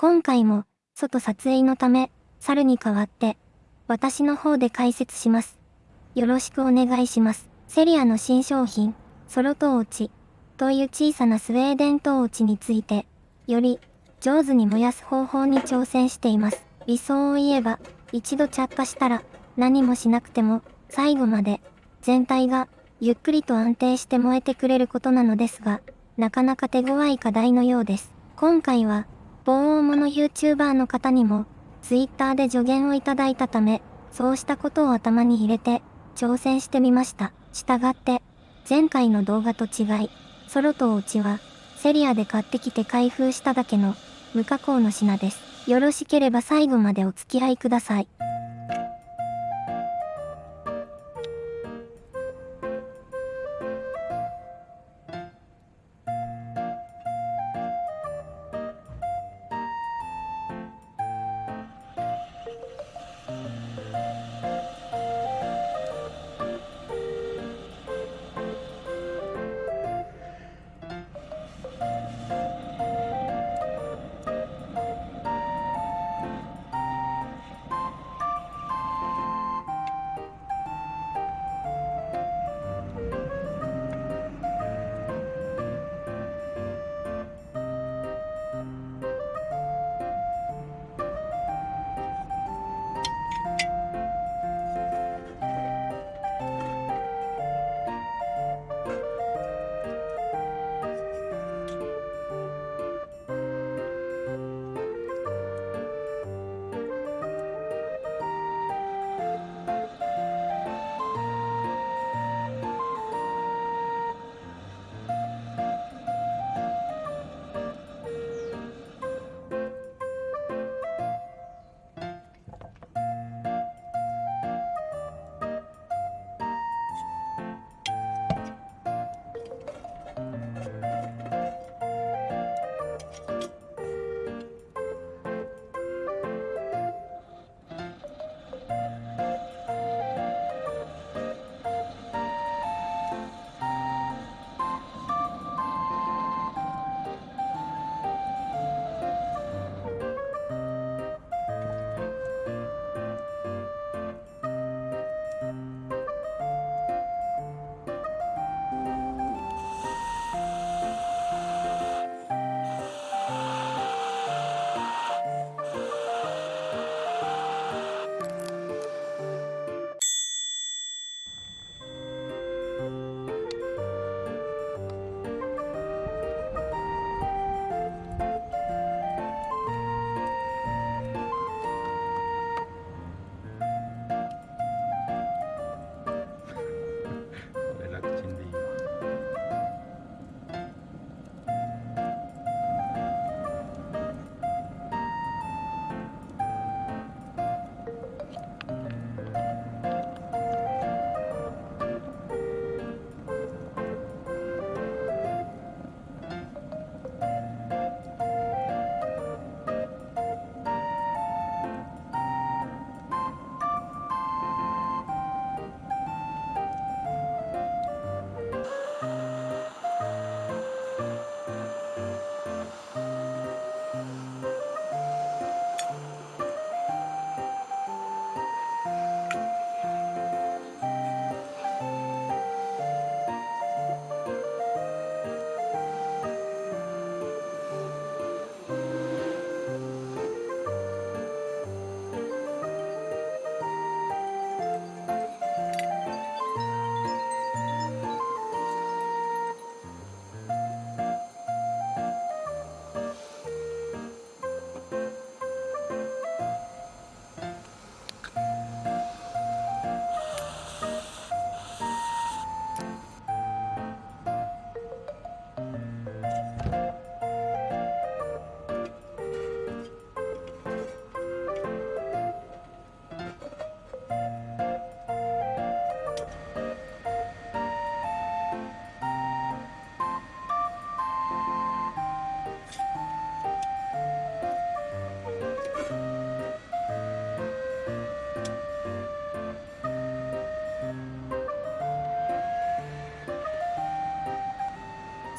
今回も、外撮影のため、猿に代わって、私の方で解説します。よろしくお願いします。セリアの新商品、ソロトーチという小さなスウェーデントーチについて、より上手に燃やす方法に挑戦しています。理想を言えば、一度着火したら何もしなくても最後まで全体がゆっくりと安定して燃えてくれることなのですが、なかなか手強い課題のようです。今回は、某大物 YouTuber の方にも、Twitter で助言をいただいたため、そうしたことを頭に入れて、挑戦してみました。したがって、前回の動画と違い、ソロとおうちは、セリアで買ってきて開封しただけの、無加工の品です。よろしければ最後までお付き合いください。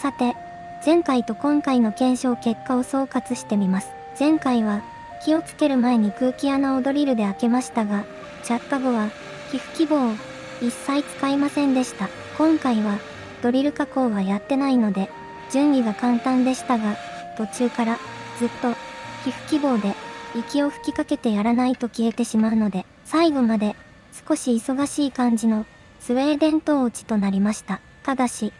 さて、前回と今回の検証結果を総括してみます。前回は火をつける前に空気穴をドリルで開けましたが、着火後は皮膚希望を一切使いませんでした。今回はドリル加工はやってないので、準備が簡単でしたが、途中からずっと皮膚希望で息を吹きかけてやらないと消えてしまうので、最後まで少し忙しい感じのスウェーデントーチとなりました。ただし、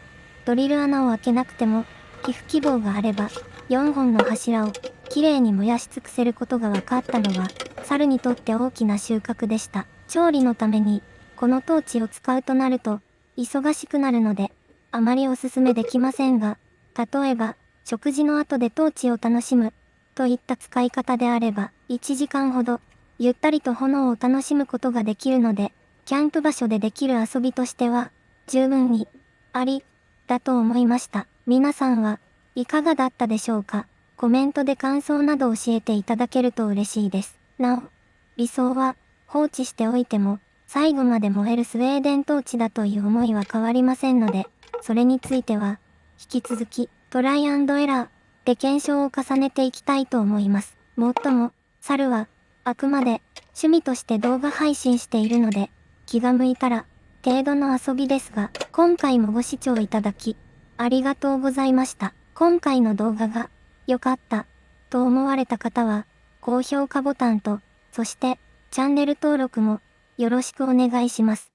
ドリル穴を開けなくても皮膚希望があれば4本の柱をきれいに燃やし尽くせることが分かったのは猿にとって大きな収穫でした。調理のためにこのトーチを使うとなると忙しくなるのであまりおすすめできませんが、例えば食事の後でトーチを楽しむといった使い方であれば1時間ほどゆったりと炎を楽しむことができるので、キャンプ場所でできる遊びとしては十分にありだと思いました。皆さんはいかがだったでしょうか？コメントで感想など教えていただけると嬉しいです。なお、理想は放置しておいても最後まで燃えるスウェーデントーチだという思いは変わりませんので、それについては引き続きトライアンドエラーで検証を重ねていきたいと思います。もっとも、猿はあくまで趣味として動画配信しているので気が向いたら程度の遊びですが、今回もご視聴いただきありがとうございました。今回の動画が良かったと思われた方は、高評価ボタンと、そしてチャンネル登録もよろしくお願いします。